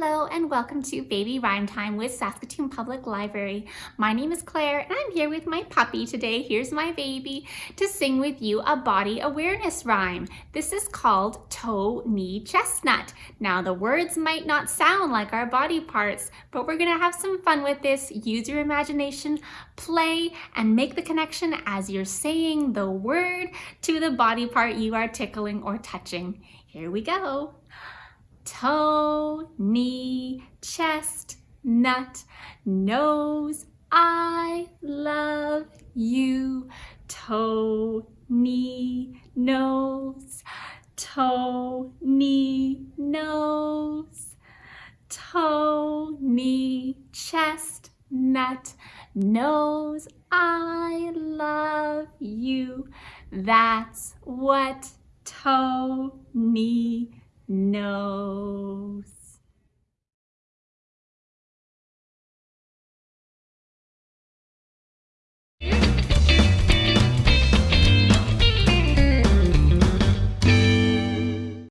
and welcome to Baby Rhyme Time with Saskatoon Public Library. My name is Claire and I'm here with my puppy today, here's my baby, to sing with you a body awareness rhyme. This is called Toe Knee Chestnut. Now the words might not sound like our body parts, but we're gonna have some fun with this. Use your imagination, play, and make the connection as you're saying the word to the body part you are tickling or touching. Here we go toe, knee, chest, nut, nose, I love you. Toe, knee, nose, toe, knee, nose, toe, knee, chest, nut, nose, I love you. That's what toe, knee, no.